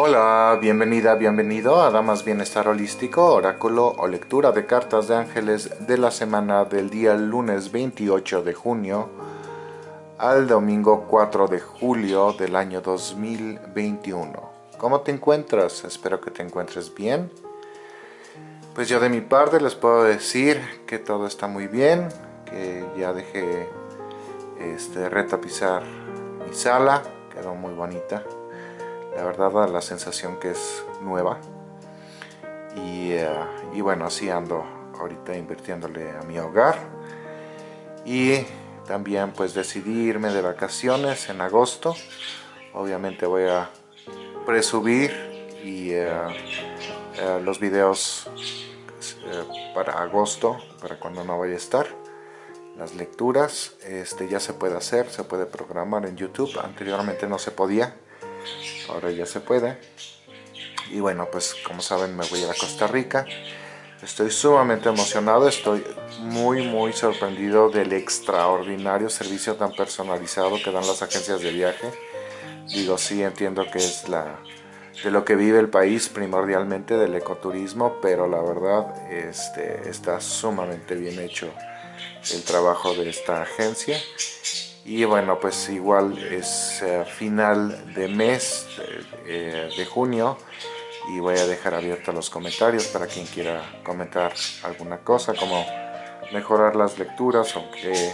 Hola, bienvenida, bienvenido a Damas Bienestar Holístico, oráculo o lectura de cartas de ángeles de la semana del día lunes 28 de junio al domingo 4 de julio del año 2021. ¿Cómo te encuentras? Espero que te encuentres bien. Pues yo de mi parte les puedo decir que todo está muy bien, que ya dejé este, retapizar mi sala, quedó muy bonita la verdad da la sensación que es nueva. Y, eh, y, bueno así ando ahorita invirtiéndole a mi hogar. Y también pues decidí irme de vacaciones en agosto. Obviamente voy a presubir y eh, eh, los videos para agosto para cuando no vaya a estar. Las lecturas este ya se puede hacer se puede programar en youtube. Anteriormente no se podía ahora ya se puede. Y bueno pues como saben me voy a, Costa Rica. Estoy sumamente emocionado estoy muy muy sorprendido del extraordinario servicio tan personalizado que dan las agencias de viaje. Digo sí entiendo que es la de lo que vive el país primordialmente del ecoturismo pero la verdad este está sumamente bien hecho el trabajo de esta agencia y bueno pues igual es eh, final de mes eh, de junio y voy a dejar abiertos los comentarios para quien quiera comentar alguna cosa como mejorar las lecturas o que,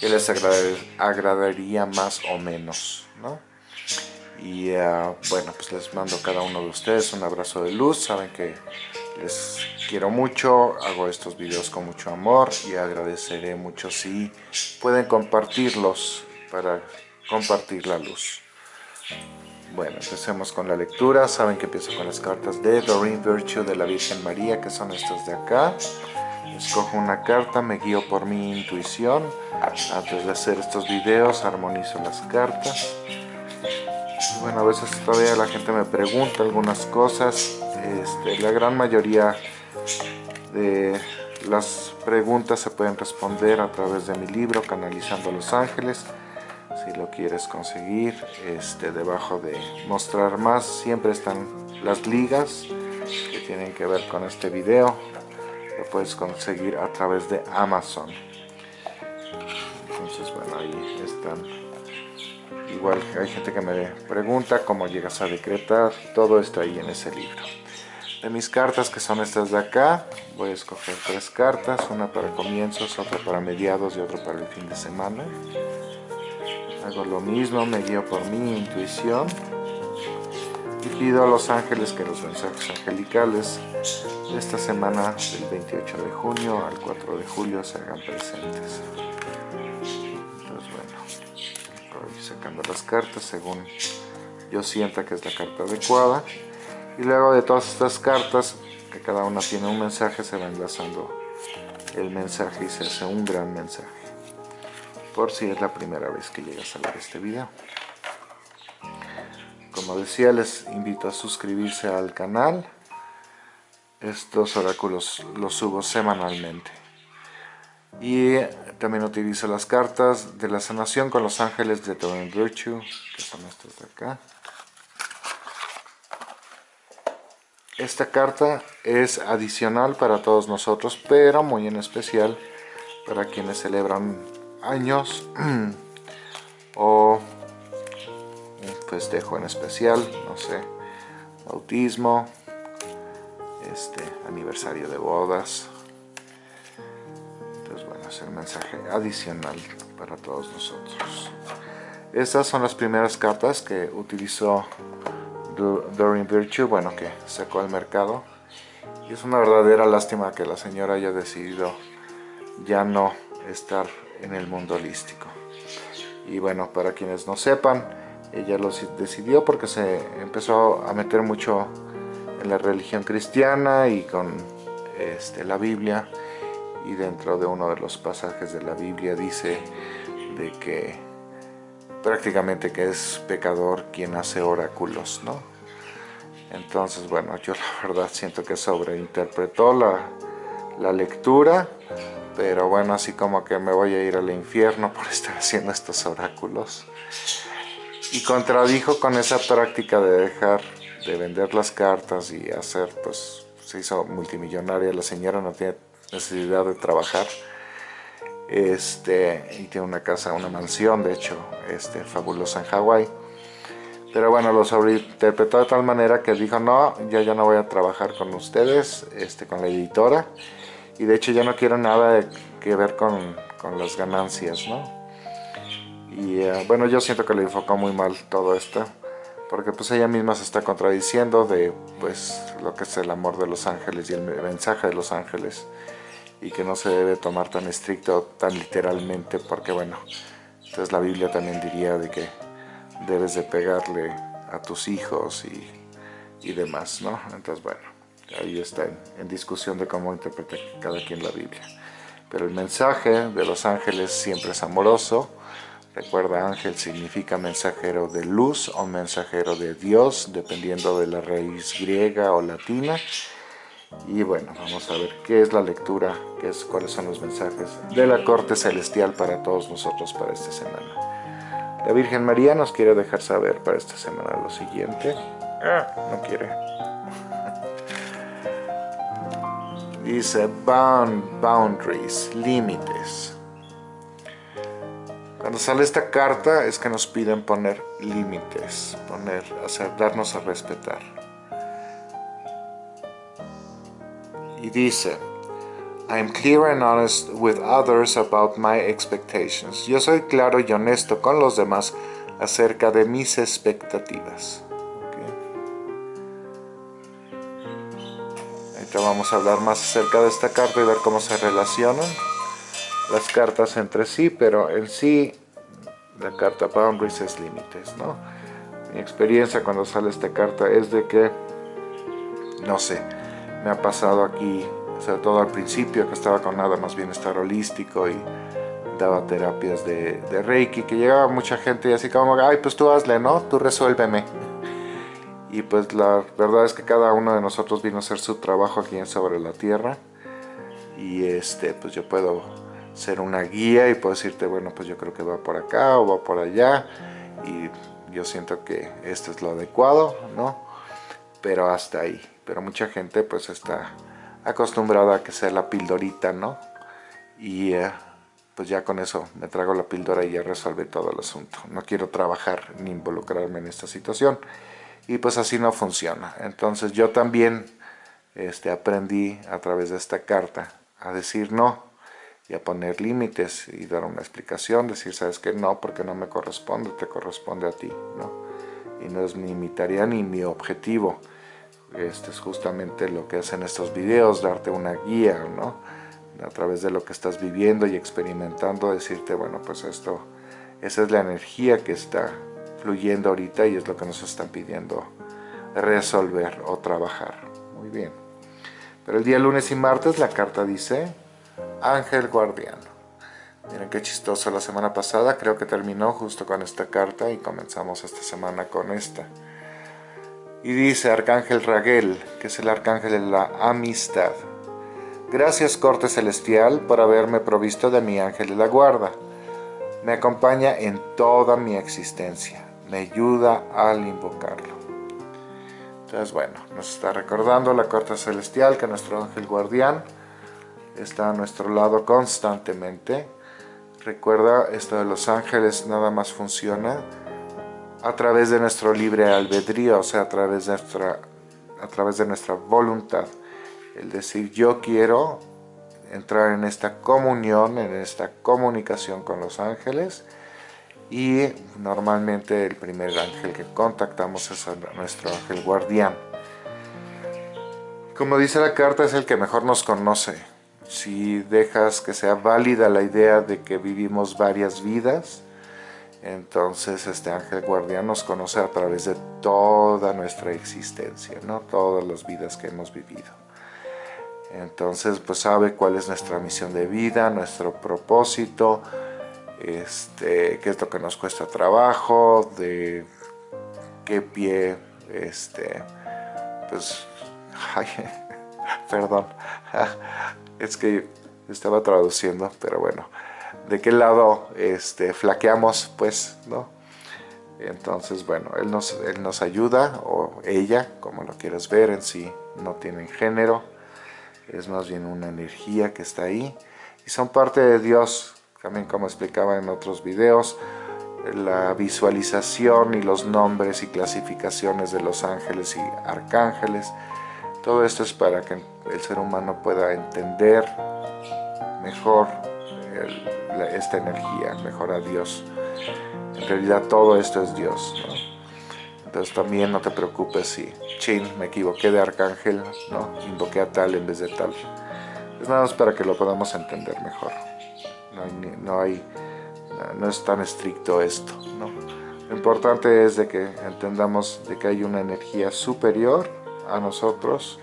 les agradaría más o menos ¿no? y eh, bueno pues les mando a cada uno de ustedes un abrazo de luz saben que les quiero mucho, hago estos videos con mucho amor y agradeceré mucho si pueden compartirlos para compartir la luz. Bueno, empecemos con la lectura. Saben que empiezo con las cartas de Doreen Virtue de la Virgen María, que son estas de acá. Escojo una carta, me guío por mi intuición. Antes de hacer estos videos, armonizo las cartas. Bueno, a veces todavía la gente me pregunta algunas cosas este, la gran mayoría de las preguntas se pueden responder a través de mi libro Canalizando los Ángeles. Si lo quieres conseguir, este, debajo de mostrar más siempre están las ligas que tienen que ver con este video. Lo puedes conseguir a través de Amazon. Entonces, bueno, ahí están. Igual hay gente que me pregunta cómo llegas a decretar. Todo está ahí en ese libro de mis cartas que son estas de acá voy a escoger tres cartas una para comienzos, otra para mediados y otra para el fin de semana. Hago lo mismo, me guío por mi intuición y pido a los ángeles que los mensajes angelicales de esta semana del 28 de junio al 4 de julio se hagan presentes. Entonces bueno voy sacando las cartas según yo sienta que es la carta adecuada y luego de todas estas cartas que cada una tiene un mensaje se va enlazando el mensaje y se hace un gran mensaje. Por si es la primera vez que llegas a ver este video. Como decía les invito a suscribirse al canal. Estos oráculos los subo semanalmente. Y también utilizo las cartas de la sanación con los ángeles de Divine Virtue que son estas de acá Esta carta es adicional para todos nosotros, pero muy en especial para quienes celebran años o un festejo en especial, no sé, bautismo, este, aniversario de bodas. Entonces bueno, es el mensaje adicional para todos nosotros. Estas son las primeras cartas que utilizó Doreen Virtue, bueno, que sacó al mercado. Y es una verdadera lástima que la señora haya decidido ya no estar en el mundo holístico. Y bueno, para quienes no sepan, ella lo decidió porque se empezó a meter mucho en la religión cristiana y con este, la Biblia. Y dentro de uno de los pasajes de la Biblia dice de que prácticamente que es pecador quien hace oráculos, ¿no? Entonces, bueno, yo la verdad siento que sobreinterpretó la, la lectura, pero bueno, así como que me voy a ir al infierno por estar haciendo estos oráculos. Y contradijo con esa práctica de dejar de vender las cartas y hacer, pues se hizo multimillonaria, la señora no tiene necesidad de trabajar, este, y tiene una casa, una mansión de hecho, este, fabulosa en Hawái. Pero bueno, lo sobreinterpretó de tal manera que dijo, no, yo ya no voy a trabajar con ustedes, este, con la editora, y de hecho ya no quiero nada que ver con, con las ganancias, ¿no? Y eh, bueno, yo siento que le enfocó muy mal todo esto, porque pues ella misma se está contradiciendo de pues lo que es el amor de los ángeles y el mensaje de los ángeles y que no se debe tomar tan estricto, tan literalmente, porque bueno, entonces la Biblia también diría de que debes de pegarle a tus hijos y, y demás, ¿no? Entonces bueno, ahí está en, discusión de cómo interpreta cada quien la Biblia. Pero el mensaje de los ángeles siempre es amoroso, Recuerda, ángel significa mensajero de luz o mensajero de Dios, dependiendo de la raíz griega o latina. Y bueno, vamos a ver qué es la lectura, qué es, cuáles son los mensajes de la corte celestial para todos nosotros para esta semana. La Virgen María nos quiere dejar saber para esta semana lo siguiente. Ah, no quiere. Dice boundaries, límites. Cuando sale esta carta es que nos piden poner límites, poner, hacer, darnos a respetar. Y dice, I am clear and honest with others about my expectations. Yo soy claro y honesto con los demás acerca de mis expectativas. Ahorita vamos a hablar más acerca de esta carta y ver cómo se relacionan las cartas entre sí, pero en sí la carta Boundaries es límites, ¿no? Mi experiencia cuando sale esta carta es de que, no sé, me ha pasado aquí, sobre todo al principio que estaba con nada más bienestar holístico y daba terapias de, de Reiki, que llegaba mucha gente y así como, ay, pues tú hazle, ¿no? Tú resuélveme. Y pues la verdad es que cada uno de nosotros vino a hacer su trabajo aquí en Sobre la Tierra. Y este, pues yo puedo ser una guía y puedo decirte, bueno, pues yo creo que va por acá o va por allá y yo siento que esto es lo adecuado, ¿no? Pero hasta ahí. Pero mucha gente pues está acostumbrada a que sea la pildorita, ¿no? Y eh, pues ya con eso me trago la píldora y ya resuelve todo el asunto. No quiero trabajar ni involucrarme en esta situación. Y pues así no funciona. Entonces yo también este, aprendí a través de esta carta a decir no y a poner límites y dar una explicación, decir, sabes que no, porque no me corresponde, te corresponde a ti, ¿no? Y no es mi tarea ni mi objetivo. Este es justamente lo que hacen estos videos, darte una guía, ¿no? A través de lo que estás viviendo y experimentando, decirte, bueno, pues esto, esa es la energía que está fluyendo ahorita y es lo que nos están pidiendo resolver o trabajar. Muy bien. Pero el día lunes y martes la carta dice, Ángel Guardián. Miren qué chistoso, la semana pasada creo que terminó justo con esta carta y comenzamos esta semana con esta. Y dice Arcángel Raguel, que es el arcángel de la amistad. Gracias corte celestial por haberme provisto de mi ángel de la guarda. Me acompaña en toda mi existencia. Me ayuda al invocarlo. Entonces bueno, nos está recordando la corte celestial que nuestro ángel guardián está a nuestro lado constantemente. Recuerda, esto de los ángeles nada más funciona a través de nuestro libre albedrío, o sea, a través de nuestra, a través de nuestra voluntad. El decir, yo quiero entrar en esta comunión, en esta comunicación con los ángeles, y normalmente el primer ángel que contactamos es nuestro ángel guardián. Como dice la carta, es el que mejor nos conoce, si dejas que sea válida la idea de que vivimos varias vidas, entonces este ángel guardián nos conoce a través de toda nuestra existencia, ¿no? todas las vidas que hemos vivido. Entonces pues sabe cuál es nuestra misión de vida, nuestro propósito, este, qué es lo que nos cuesta trabajo, de qué pie, este, pues, ay, perdón, es que estaba traduciendo, pero bueno, de qué lado este, flaqueamos, pues, ¿no? Entonces, bueno, él nos, él nos ayuda, o ella, como lo quieras ver, en sí no tienen género, es más bien una energía que está ahí, y son parte de Dios, también como explicaba en otros videos, la visualización y los nombres y clasificaciones de los ángeles y arcángeles, todo esto es para que el ser humano pueda entender mejor esta energía, mejor a Dios. En realidad todo esto es Dios. Entonces también no te preocupes si, chin, me equivoqué de arcángel, ¿no? invoqué a tal en vez de tal. Es nada más para que lo podamos entender mejor. No, hay, no, es tan estricto esto. ¿no? Lo importante es de que entendamos de que hay una energía superior a nosotros,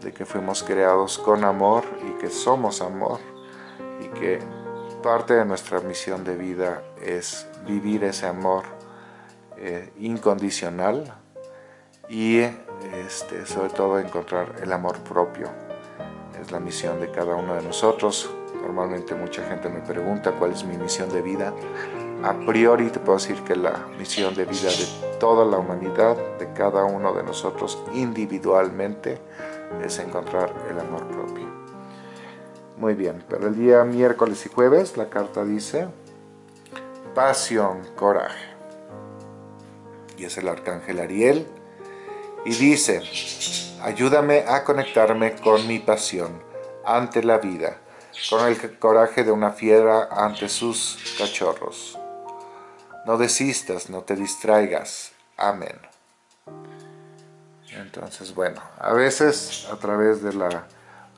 de que fuimos creados con amor y que somos amor y que parte de nuestra misión de vida es vivir ese amor eh, incondicional y este, sobre todo encontrar el amor propio. Es la misión de cada uno de nosotros. Normalmente mucha gente me pregunta cuál es mi misión de vida. A priori te puedo decir que la misión de vida de toda la humanidad, de cada uno de nosotros individualmente, es encontrar el amor propio. Muy bien, pero el día miércoles y jueves la carta dice pasión, coraje. Y es el arcángel Ariel. Y dice, ayúdame a conectarme con mi pasión ante la vida, con el coraje de una fiera ante sus cachorros. No desistas, no te distraigas. Amén. Entonces, bueno, a veces a través de la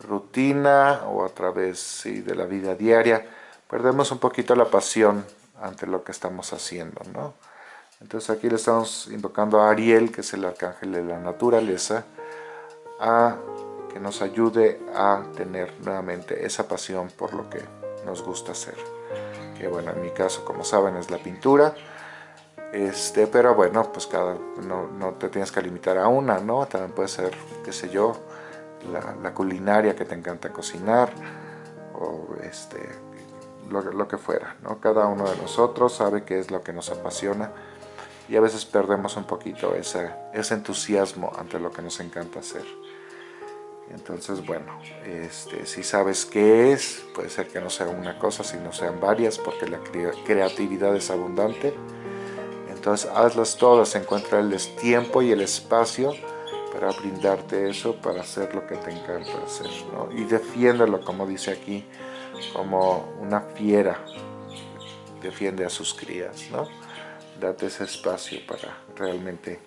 rutina o a través de la vida diaria, perdemos un poquito la pasión ante lo que estamos haciendo, ¿no? Entonces aquí le estamos invocando a Ariel, que es el arcángel de la naturaleza, a que nos ayude a tener nuevamente esa pasión por lo que nos gusta hacer. Que bueno, en mi caso, como saben, es la pintura. Este, pero bueno, pues cada, no, no te tienes que limitar a una, ¿no? También puede ser, qué sé yo, la, culinaria que te encanta cocinar o este, lo, que fuera. ¿no? Cada uno de nosotros sabe qué es lo que nos apasiona y a veces perdemos un poquito ese, ese entusiasmo ante lo que nos encanta hacer. Entonces, bueno, este, si sabes qué es, puede ser que no sea una cosa, sino sean varias, porque la creatividad es abundante. Entonces, hazlas todas, encuentra el tiempo y el espacio para brindarte eso, para hacer lo que te encanta hacer, ¿no? Y defiéndelo, como dice aquí, como una fiera defiende a sus crías, ¿no? Date ese espacio para realmente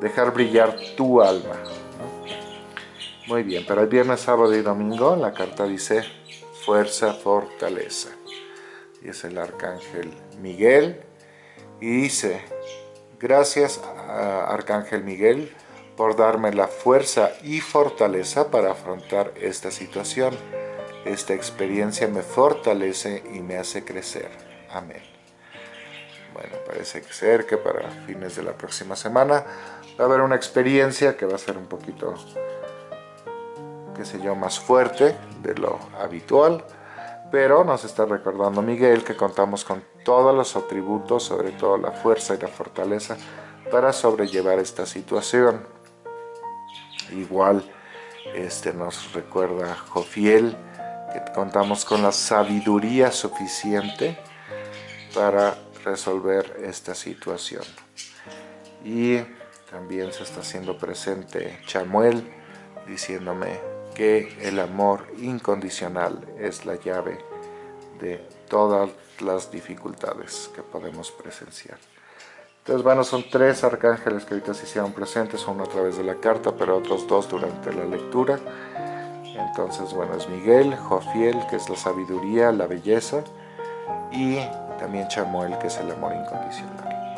dejar brillar tu alma, Muy bien, para el viernes, sábado y domingo la carta dice fuerza, fortaleza. Y es el arcángel Miguel. Y dice, gracias arcángel Miguel por darme la fuerza y fortaleza para afrontar esta situación. Esta experiencia me fortalece y me hace crecer. Amén. Bueno, parece ser que para fines de la próxima semana va a haber una experiencia que va a ser un poquito, qué sé yo, más fuerte de lo habitual. Pero nos está recordando Miguel que contamos con todos los atributos, sobre todo la fuerza y la fortaleza, para sobrellevar esta situación. Igual este, nos recuerda Jofiel que contamos con la sabiduría suficiente para resolver esta situación. Y también se está haciendo presente Chamuel diciéndome que el amor incondicional es la llave de todas las dificultades que podemos presenciar. Entonces, bueno, son tres arcángeles que ahorita se hicieron presentes, uno a través de la carta, pero otros dos durante la lectura. Entonces, bueno, es Miguel, Jofiel, que es la sabiduría, la belleza, y también Chamuel, que es el amor incondicional.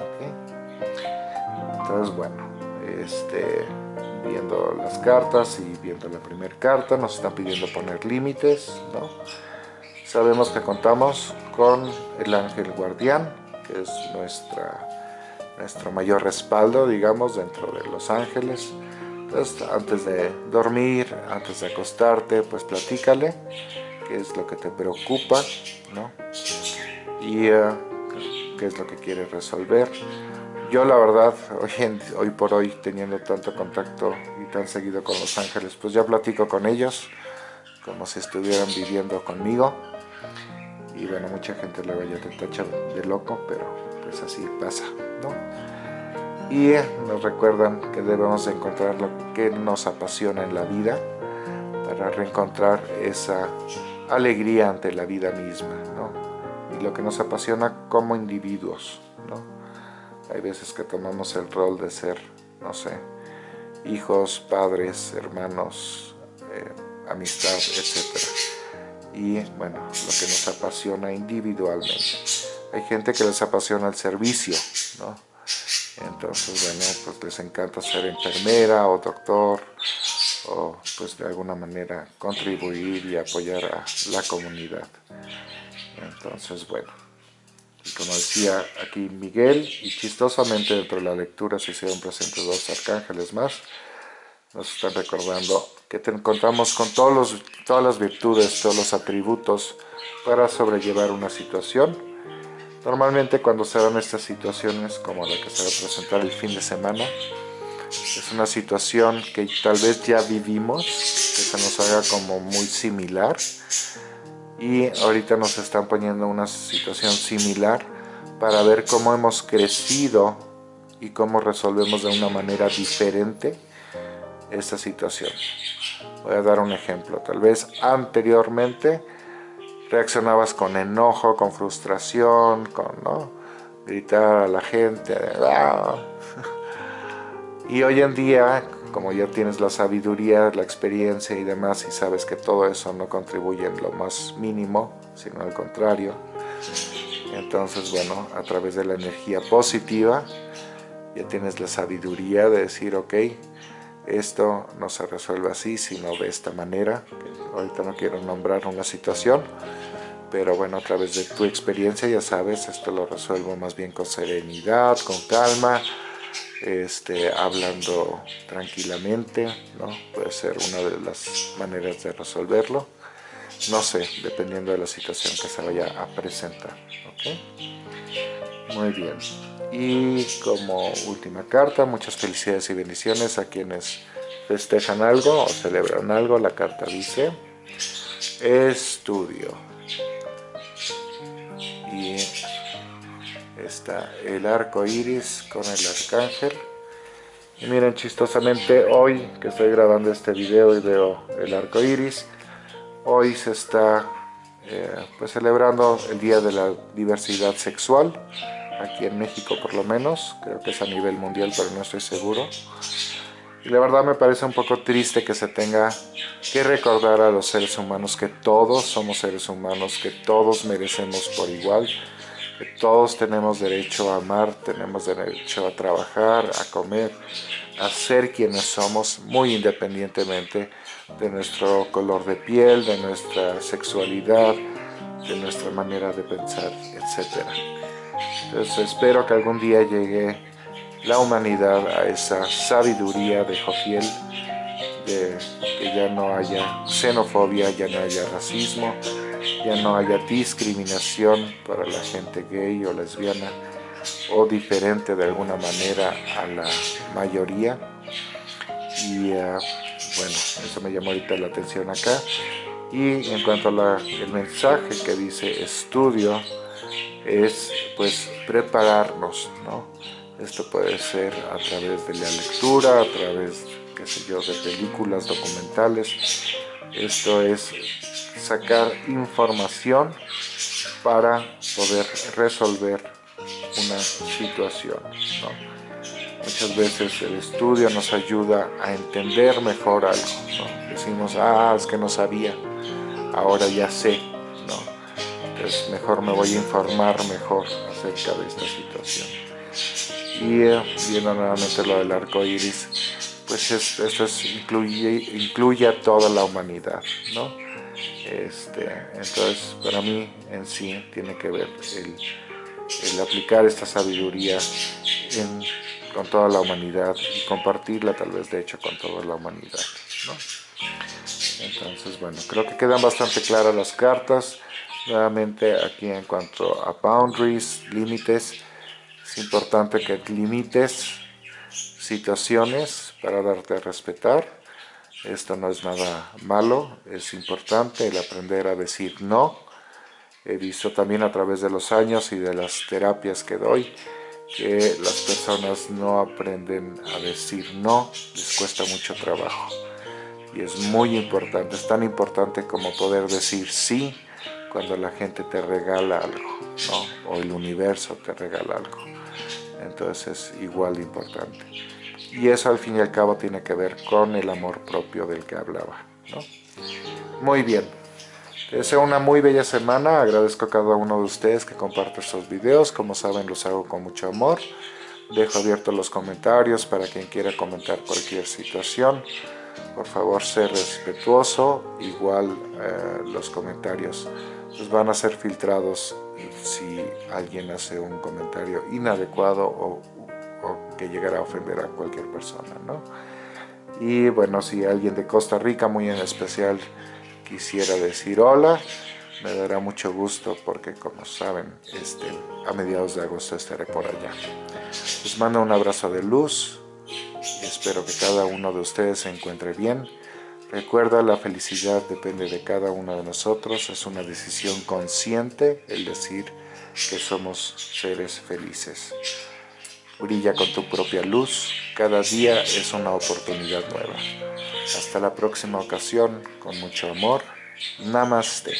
Entonces, bueno, este, viendo las cartas y viendo la primera carta, nos están pidiendo poner límites, ¿no? Sabemos que contamos con el ángel guardián, que es nuestra nuestro mayor respaldo, digamos, dentro de Los Ángeles. Entonces, antes de dormir, antes de acostarte, pues platícale qué es lo que te preocupa, ¿no? Y eh, qué es lo que quiere resolver. Yo la verdad, hoy, hoy por hoy teniendo tanto contacto y tan seguido con los ángeles, pues ya platico con ellos como si estuvieran viviendo conmigo. Y bueno, mucha gente luego ya te tacha de loco, pero pues así pasa, Y nos recuerdan que debemos encontrar lo que nos apasiona en la vida para reencontrar esa alegría ante la vida misma, ¿no? Y lo que nos apasiona como individuos, ¿no? Hay veces que tomamos el rol de ser, no sé, hijos, padres, hermanos, eh, amistad, etc. Y bueno, lo que nos apasiona individualmente. Hay gente que les apasiona el servicio, ¿no? Entonces, bueno, pues les encanta ser enfermera o doctor o pues de alguna manera contribuir y apoyar a la comunidad. Entonces, bueno, como decía aquí Miguel, y chistosamente dentro de la lectura se hicieron presentes dos arcángeles más, nos están recordando que te contamos con todos los, todas las virtudes, todos los atributos para sobrellevar una situación. Normalmente cuando se dan estas situaciones, como la que se va a presentar el fin de semana, es una situación que tal vez ya vivimos, que se nos haga como muy similar, y ahorita nos están poniendo una situación similar para ver cómo hemos crecido y cómo resolvemos de una manera diferente esta situación. Voy a dar un ejemplo. Tal vez anteriormente reaccionabas con enojo, con frustración, con ¿no? gritar a la gente. ¡ah! Y hoy en día como ya tienes la sabiduría, la experiencia y demás y sabes que todo eso no contribuye en lo más mínimo, sino al contrario, entonces bueno, a través de la energía positiva ya tienes la sabiduría de decir, ok, esto no se resuelve así, sino de esta manera, ahorita no quiero nombrar una situación, pero bueno, a través de tu experiencia ya sabes, esto lo resuelvo más bien con serenidad, con calma, este, hablando tranquilamente, ¿no? puede ser una de las maneras de resolverlo. No sé, dependiendo de la situación que se vaya a presentar. Muy bien. Y como última carta, muchas felicidades y bendiciones a quienes festejan algo o celebran algo. La carta dice, estudio. Y está el arco iris con el arcángel y miren chistosamente hoy que estoy grabando este video y veo el arco iris hoy se está eh, pues celebrando el día de la diversidad sexual aquí en México por lo menos creo que es a nivel mundial pero no estoy seguro y la verdad me parece un poco triste que se tenga que recordar a los seres humanos que todos somos seres humanos, que todos merecemos por igual que todos tenemos derecho a amar, tenemos derecho a trabajar, a comer, a ser quienes somos, muy independientemente de nuestro color de piel, de nuestra sexualidad, de nuestra manera de pensar, etc. Entonces espero que algún día llegue la humanidad a esa sabiduría de Jofiel, de que ya no haya xenofobia, ya no haya racismo, ya no haya discriminación para la gente gay o lesbiana o diferente de alguna manera a la mayoría. Y uh, bueno, eso me llamó ahorita la atención acá. Y en cuanto al mensaje que dice estudio es pues prepararnos, ¿no? Esto puede ser a través de la lectura, a través, qué sé yo, de películas, documentales. Esto es sacar información para poder resolver una situación. Muchas veces el estudio nos ayuda a entender mejor algo. Decimos, ah, es que no sabía, ahora ya sé. ¿no? Entonces mejor me voy a informar mejor acerca de esta situación. Y eh, viendo nuevamente lo del arco iris, pues esto es, incluye, incluye a toda la humanidad. ¿no? Este, entonces, para mí en sí tiene que ver el, aplicar esta sabiduría con toda la humanidad y compartirla tal vez de hecho con toda la humanidad. Entonces, bueno, creo que quedan bastante claras las cartas. Nuevamente aquí en cuanto a boundaries, límites, es importante que limites situaciones para darte a respetar. Esto no es nada malo, es importante el aprender a decir no. He visto también a través de los años y de las terapias que doy que las personas no aprenden a decir no, les cuesta mucho trabajo. Y es muy importante, es tan importante como poder decir sí cuando la gente te regala algo, ¿no? o el universo te regala algo. Entonces es igual de importante. Y eso al fin y al cabo tiene que ver con el amor propio del que hablaba. ¿no? Muy bien. Te deseo una muy bella semana, agradezco a cada uno de ustedes que comparte estos videos, como saben los hago con mucho amor. Dejo abiertos los comentarios para quien quiera comentar cualquier situación. Por favor, sé respetuoso, igual eh, los comentarios van a ser filtrados si alguien hace un comentario inadecuado o, que llegará a ofender a cualquier persona, ¿no? Y bueno, si alguien de Costa Rica, muy en especial, quisiera decir hola, me dará mucho gusto porque como saben, este, a mediados de agosto estaré por allá. Les mando un abrazo de luz y espero que cada uno de ustedes se encuentre bien Recuerda, la felicidad depende de cada uno de nosotros, es una decisión consciente el decir que somos seres felices. Brilla con tu propia luz, cada día es una oportunidad nueva. Hasta la próxima ocasión, con mucho amor. Namaste.